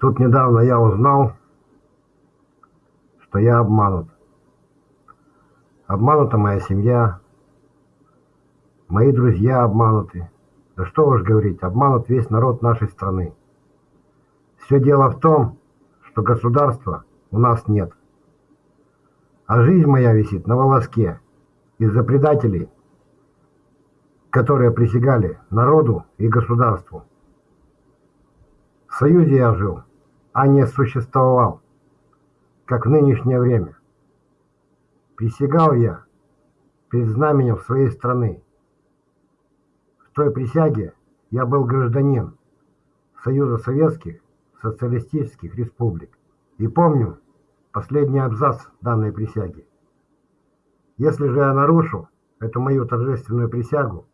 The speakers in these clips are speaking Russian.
Тут недавно я узнал, что я обманут. Обманута моя семья, мои друзья обмануты. Да что уж говорить, обманут весь народ нашей страны. Все дело в том, что государства у нас нет. А жизнь моя висит на волоске из-за предателей, которые присягали народу и государству. В Союзе я жил, а не существовал, как в нынешнее время. Присягал я перед знаменем своей страны. В той присяге я был гражданин Союза Советских Социалистических Республик. И помню последний абзац данной присяги. Если же я нарушу эту мою торжественную присягу,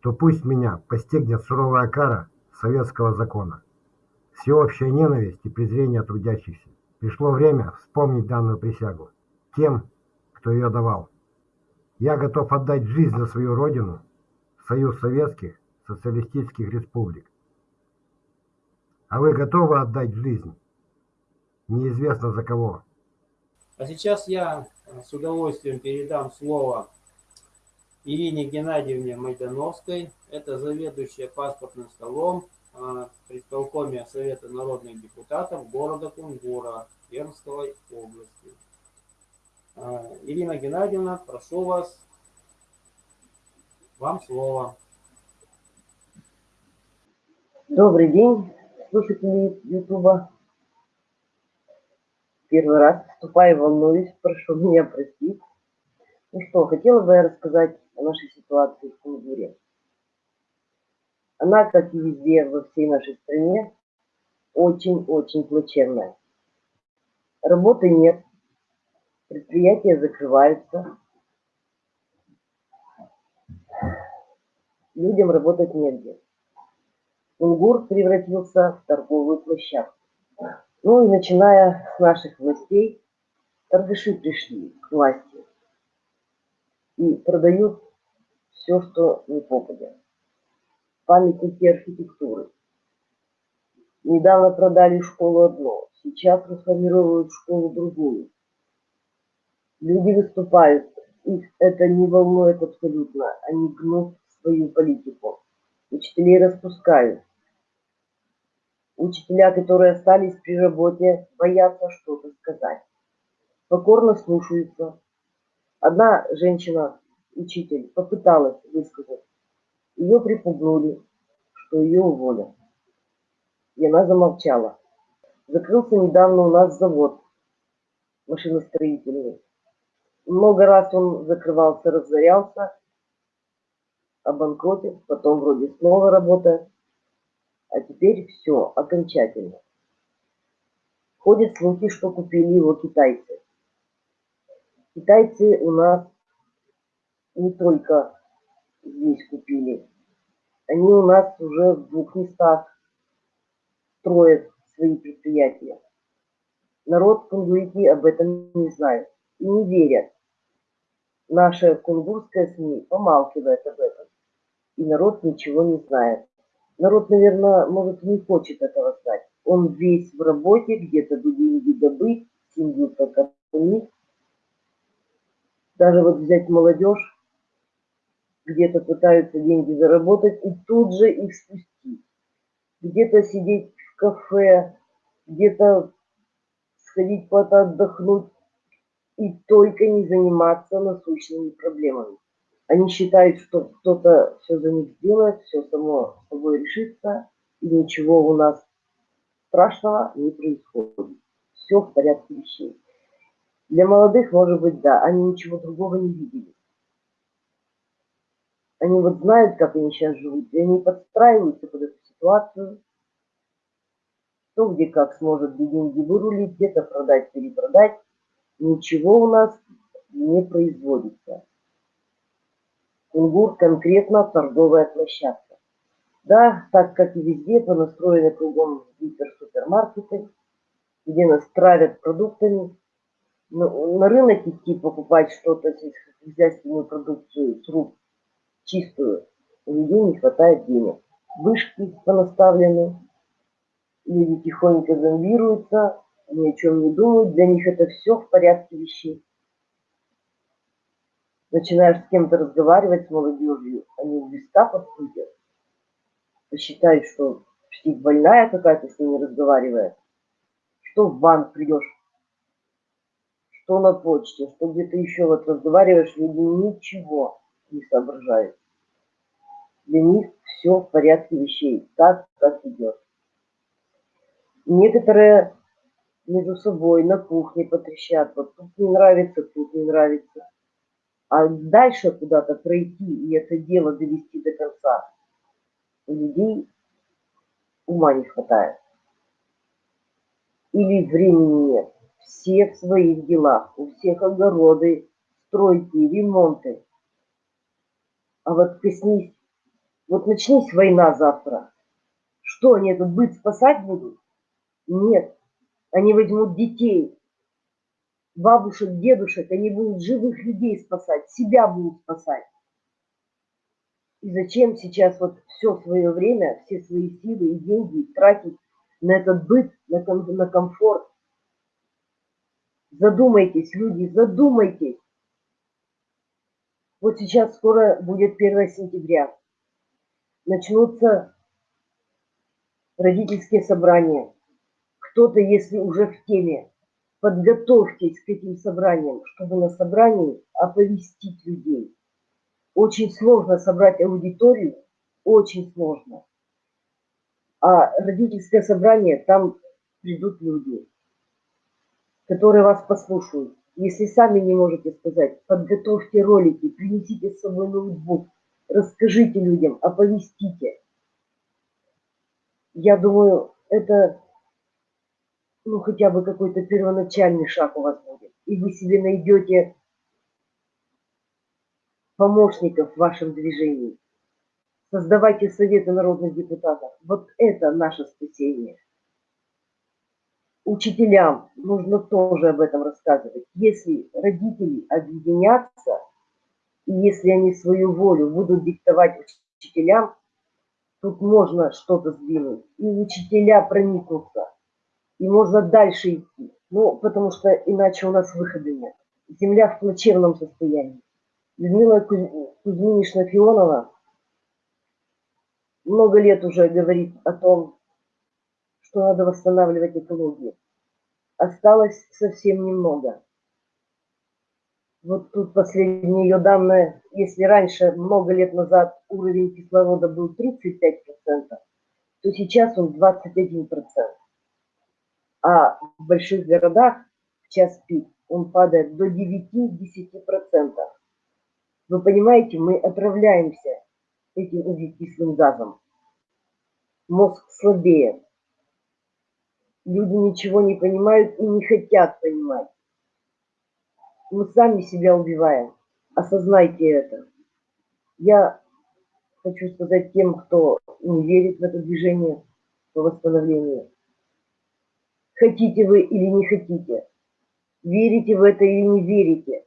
то пусть меня постигнет суровая кара советского закона всеобщая ненависть и презрение трудящихся. Пришло время вспомнить данную присягу тем, кто ее давал. Я готов отдать жизнь за свою родину, Союз Советских Социалистических Республик. А вы готовы отдать жизнь? Неизвестно за кого. А сейчас я с удовольствием передам слово Ирине Геннадьевне Майдановской. Это заведующая паспортным столом при исполкоме Совета народных депутатов города Кунгура Пермской области. А, Ирина Геннадьевна, прошу вас, вам слово. Добрый день, слушатели Ютуба. Первый раз вступаю, волнуюсь, прошу меня простить. Ну что, хотела бы я рассказать о нашей ситуации в Кунгуре. Она, как и везде во всей нашей стране, очень-очень плачевная. Работы нет, предприятия закрываются, людям работать негде. Унгур превратился в торговую площадку. Ну и начиная с наших властей, торгаши пришли к власти и продают все, что не попадет памятники архитектуры. Недавно продали школу одну, сейчас расформируют школу другую. Люди выступают, их это не волнует абсолютно, они гнут свою политику. Учителей распускают. Учителя, которые остались при работе, боятся что-то сказать. Покорно слушаются. Одна женщина, учитель, попыталась высказать ее припугнули, что ее уволят. И она замолчала. Закрылся недавно у нас завод машиностроительный. Много раз он закрывался, разорялся, обанкротил, потом вроде снова работает. А теперь все, окончательно. Ходят слухи, что купили его китайцы. Китайцы у нас не только здесь купили. Они у нас уже в двух местах строят свои предприятия. Народ кунгурики об этом не знает и не верят. Наша кунгурская СМИ помалкивает об этом. И народ ничего не знает. Народ, наверное, может, не хочет этого знать. Он весь в работе, где-то деньги добыть, семью прокормить. Даже вот взять молодежь, где-то пытаются деньги заработать и тут же их спустить. Где-то сидеть в кафе, где-то сходить куда-то отдохнуть и только не заниматься насущными проблемами. Они считают, что кто-то все за них сделает, все само собой решится, и ничего у нас страшного не происходит. Все в порядке вещей. Для молодых, может быть, да, они ничего другого не видели. Они вот знают, как они сейчас живут, и они подстраиваются под эту ситуацию. Кто где как сможет деньги вырулить, где-то продать, перепродать. Ничего у нас не производится. Кунгур конкретно торговая площадка. Да, так как и везде, понастроены кругом гиперсупермаркеты, где нас травят продуктами. Но на рынок идти покупать что-то, сельскохозяйственную продукцию с рук чистую. У людей не хватает денег. Вышки понаставлены. Люди тихонько зомбируются, ни о чем не думают, для них это все в порядке вещей. Начинаешь с кем-то разговаривать с молодежью, они в листа подходят, посчитают, что псих больная какая-то с ними разговаривает, что в банк придешь, что на почте, что где-то еще вот разговариваешь, люди ничего не соображают. Для них все в порядке вещей, так, как идет. Некоторые между собой на кухне потрещат, вот тут не нравится, тут не нравится. А дальше куда-то пройти и это дело довести до конца, у людей ума не хватает. Или времени нет. Все в своих делах, у всех огороды, стройки, ремонты. А вот коснись, вот начнись война завтра. Что, они этот быт спасать будут? Нет. Они возьмут детей, бабушек, дедушек, они будут живых людей спасать, себя будут спасать. И зачем сейчас вот все свое время, все свои силы и деньги тратить на этот быт, на, ком на комфорт? Задумайтесь, люди, задумайтесь. Вот сейчас скоро будет 1 сентября. Начнутся родительские собрания. Кто-то, если уже в теме, подготовьтесь к этим собраниям, чтобы на собрании оповестить людей. Очень сложно собрать аудиторию, очень сложно. А родительское собрание, там придут люди, которые вас послушают. Если сами не можете сказать, подготовьте ролики, принесите с собой ноутбук, расскажите людям, оповестите. Я думаю, это ну, хотя бы какой-то первоначальный шаг у вас будет. И вы себе найдете помощников в вашем движении. Создавайте советы народных депутатов. Вот это наше спасение. Учителям нужно тоже об этом рассказывать. Если родители объединятся, и если они свою волю будут диктовать учителям, тут можно что-то сдвинуть. И учителя проникнутся и можно дальше идти. Ну, потому что иначе у нас выхода нет. Земля в плачевном состоянии. Людмила Кузьминична Фионова много лет уже говорит о том, что надо восстанавливать экологию. Осталось совсем немного. Вот тут последние ее данные, если раньше, много лет назад, уровень кислорода был 35%, то сейчас он 21% а в больших городах в час пик он падает до 9-10%. Вы понимаете, мы отравляемся этим углекислым газом. Мозг слабеет. Люди ничего не понимают и не хотят понимать. Мы сами себя убиваем. Осознайте это. Я хочу сказать тем, кто не верит в это движение по восстановлению. Хотите вы или не хотите, верите в это или не верите,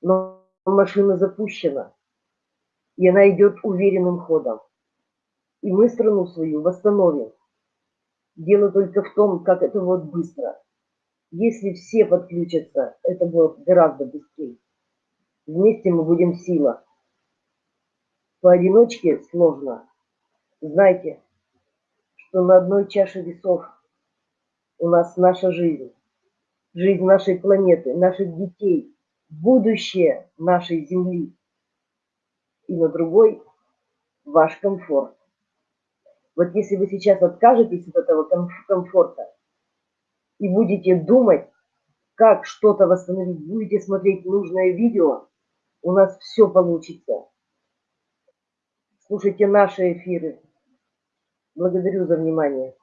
но машина запущена, и она идет уверенным ходом. И мы страну свою восстановим. Дело только в том, как это вот быстро. Если все подключатся, это будет гораздо быстрее. Вместе мы будем сила. Поодиночке сложно. Знайте, что на одной чаше весов у нас наша жизнь, жизнь нашей планеты, наших детей, будущее нашей Земли. И на другой ваш комфорт. Вот если вы сейчас откажетесь от этого комфорта и будете думать, как что-то восстановить, будете смотреть нужное видео, у нас все получится. Слушайте наши эфиры. Благодарю за внимание.